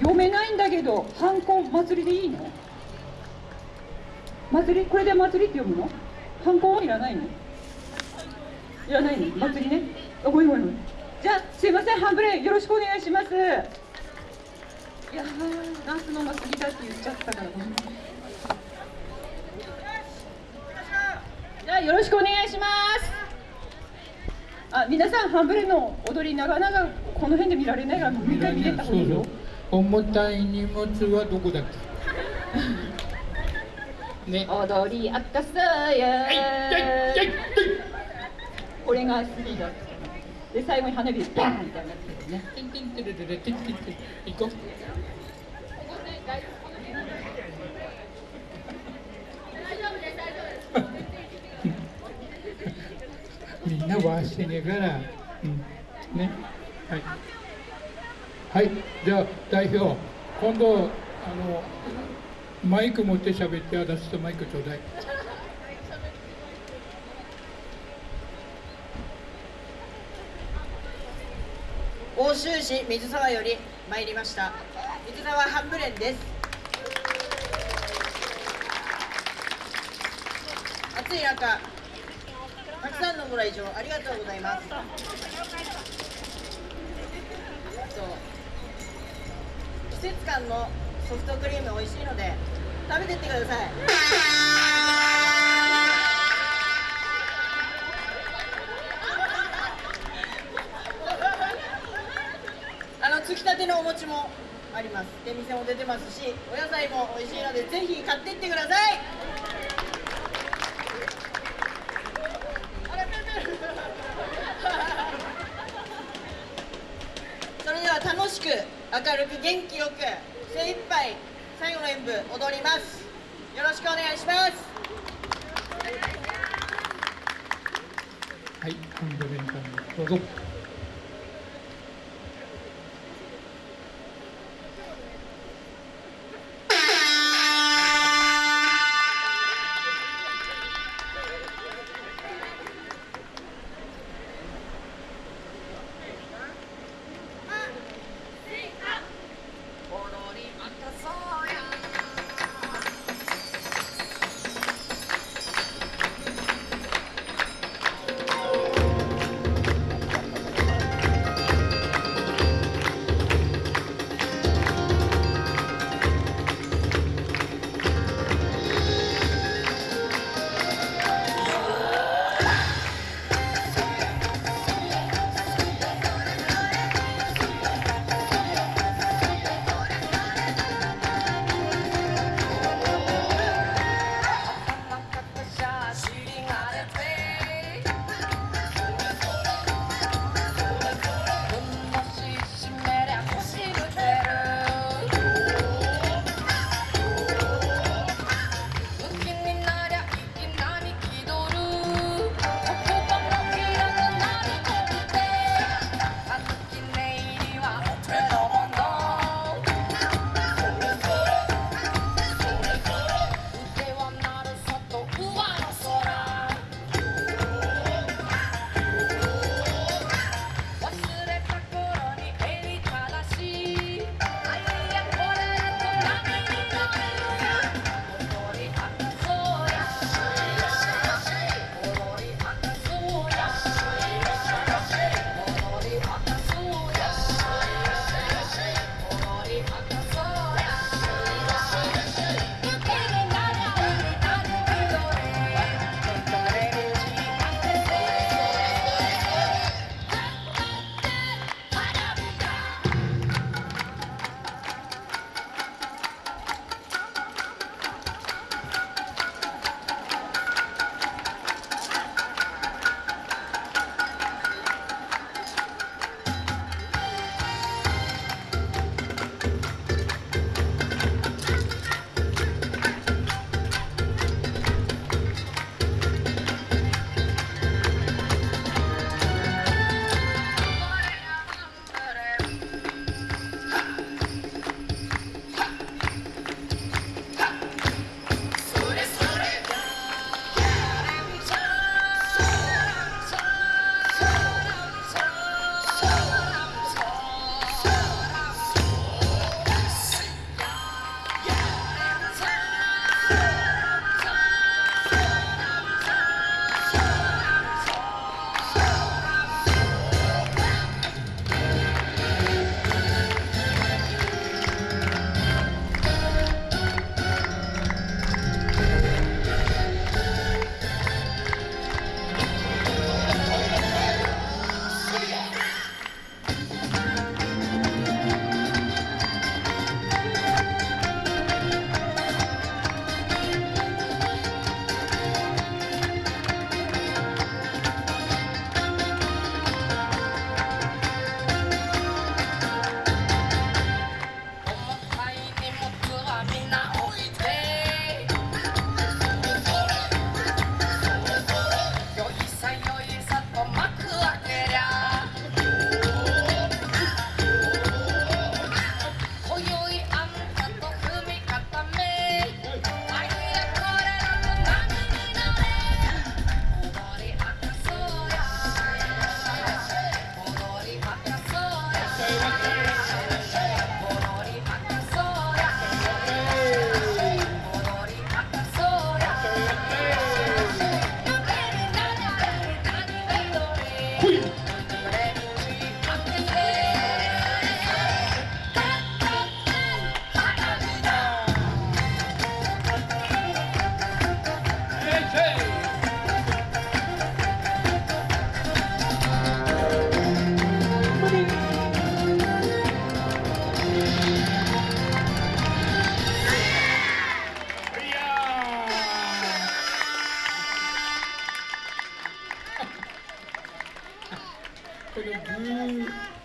読めないんだけど反抗祭りでいいの？祭り？これで祭りって読むの？反抗はいらないの？いらないの？祭りね。あごめんごめんごめん。じゃあすいませんハンブレよろしくお願いします。いやーダンスの祭りだって言っちゃったからごめんじゃあよろしくお願いします。あ皆さんハンブレの踊りなかなかこの辺で見られないからもう一回見てた方がいいよ。重たい荷物はどこだっけ？ね。踊り明かそうよはいはいはい。これがスリーだで最後に花火バーンみたいなやつですね。てんてんてれれれてんてんてん行こうみんな回してねえから、うん、ねはいはいじゃあ代表今度あのマイク持って喋って私とマイクちょうだい。奥州市水沢より参りました。水沢半ブレンです。暑い中たくさんのご来場ありがとうございます。そう。季節感のソフトクリーム美味しいので食べてってください。あのつきたてのお餅もあります。出店も出てますしお野菜も美味しいのでぜひ買ってってください。明るく元気よく精一杯最後の演舞踊ります。よろしくお願いします。はいハンドレンタンどうぞ。gonna do?